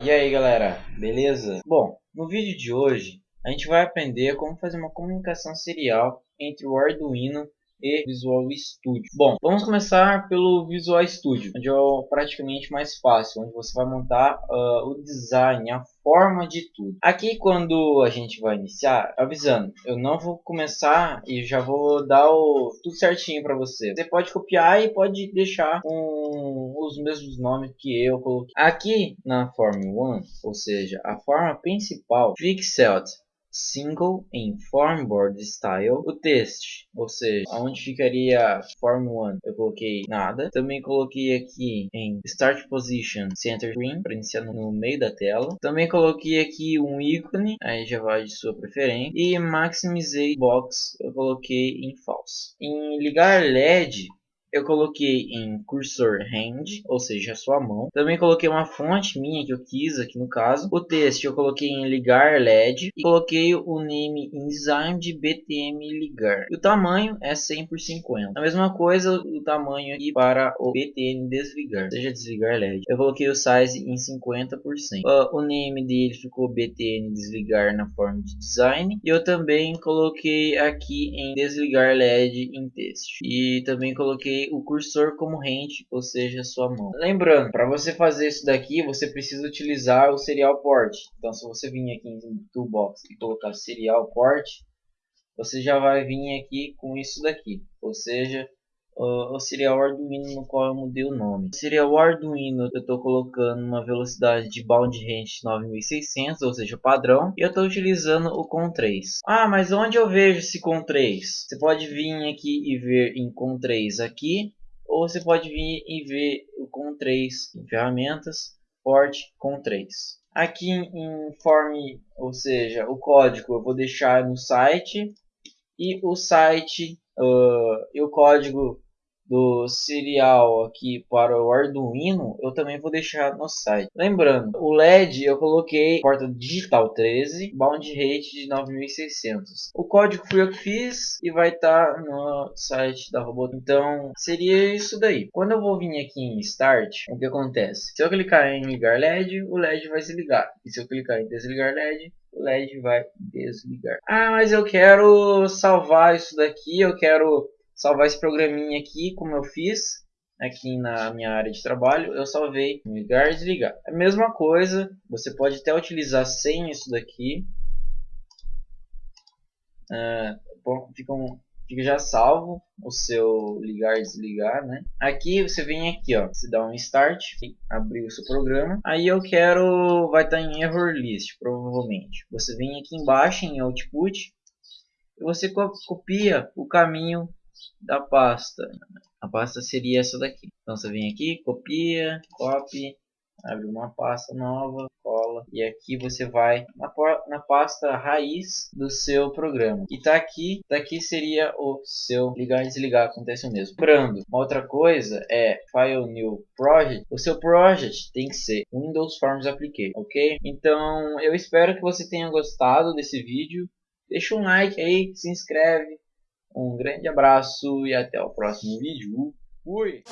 E aí galera, beleza? Bom, no vídeo de hoje a gente vai aprender como fazer uma comunicação serial entre o Arduino e Visual Studio. Bom, vamos começar pelo Visual Studio, onde é praticamente mais fácil, onde você vai montar uh, o design, a forma de tudo. Aqui quando a gente vai iniciar, avisando, eu não vou começar e já vou dar o, tudo certinho para você. Você pode copiar e pode deixar um, os mesmos nomes que eu coloquei. Aqui na Form 1, ou seja, a forma principal, Fixed single em form board style o teste. Ou seja onde ficaria form 1 eu coloquei nada. Também coloquei aqui em start position center screen para iniciar no meio da tela. Também coloquei aqui um ícone aí já vai de sua preferência. E maximizei box eu coloquei em false. Em ligar led eu coloquei em cursor hand, ou seja, a sua mão. Também coloquei uma fonte minha que eu quis aqui no caso. O texto eu coloquei em ligar LED e coloquei o name design de BTM ligar. E o tamanho é 100 por 50. A mesma coisa o tamanho aqui para o BTM desligar, seja, desligar LED. Eu coloquei o size em 50%. Uh, o name dele ficou BTN desligar na forma de design. E eu também coloquei aqui em desligar LED em texto. E também coloquei o cursor como rente, ou seja, sua mão. Lembrando, para você fazer isso daqui, você precisa utilizar o serial port. Então, se você vir aqui em Toolbox e colocar serial port, você já vai vir aqui com isso daqui, ou seja, o serial Arduino no qual eu mudei o nome. O serial Arduino eu estou colocando uma velocidade de bound range 9600, ou seja, padrão, e eu estou utilizando o COM3. Ah, mas onde eu vejo esse COM3? Você pode vir aqui e ver em COM3 aqui, ou você pode vir e ver o COM3 em ferramentas, port COM3. Aqui em form, ou seja, o código eu vou deixar no site e o site uh, e o código do serial aqui para o Arduino, eu também vou deixar no site. Lembrando, o LED eu coloquei porta digital 13, bound rate de 9600. O código fui eu que fiz e vai estar tá no site da robô. Então, seria isso daí. Quando eu vou vir aqui em Start, o que acontece? Se eu clicar em ligar LED, o LED vai se ligar. E se eu clicar em desligar LED, o LED vai desligar. Ah, mas eu quero salvar isso daqui, eu quero salvar esse programinha aqui, como eu fiz aqui na minha área de trabalho, eu salvei ligar e desligar. A mesma coisa, você pode até utilizar sem isso daqui. Uh, bom, fica, um, fica, já salvo o seu ligar e desligar, né? Aqui você vem aqui, ó, você dá um start, abrir o seu programa. Aí eu quero, vai estar em error list, provavelmente. Você vem aqui embaixo em output e você copia o caminho da pasta. A pasta seria essa daqui. Então você vem aqui, copia, copy, abre uma pasta nova, cola e aqui você vai na, na pasta raiz do seu programa. E tá aqui, daqui seria o seu ligar e desligar, acontece o mesmo. Lembrando, uma outra coisa é File New Project. O seu project tem que ser Windows Forms Application, ok? Então eu espero que você tenha gostado desse vídeo. Deixa um like aí, se inscreve, um grande abraço e até o próximo vídeo. Fui!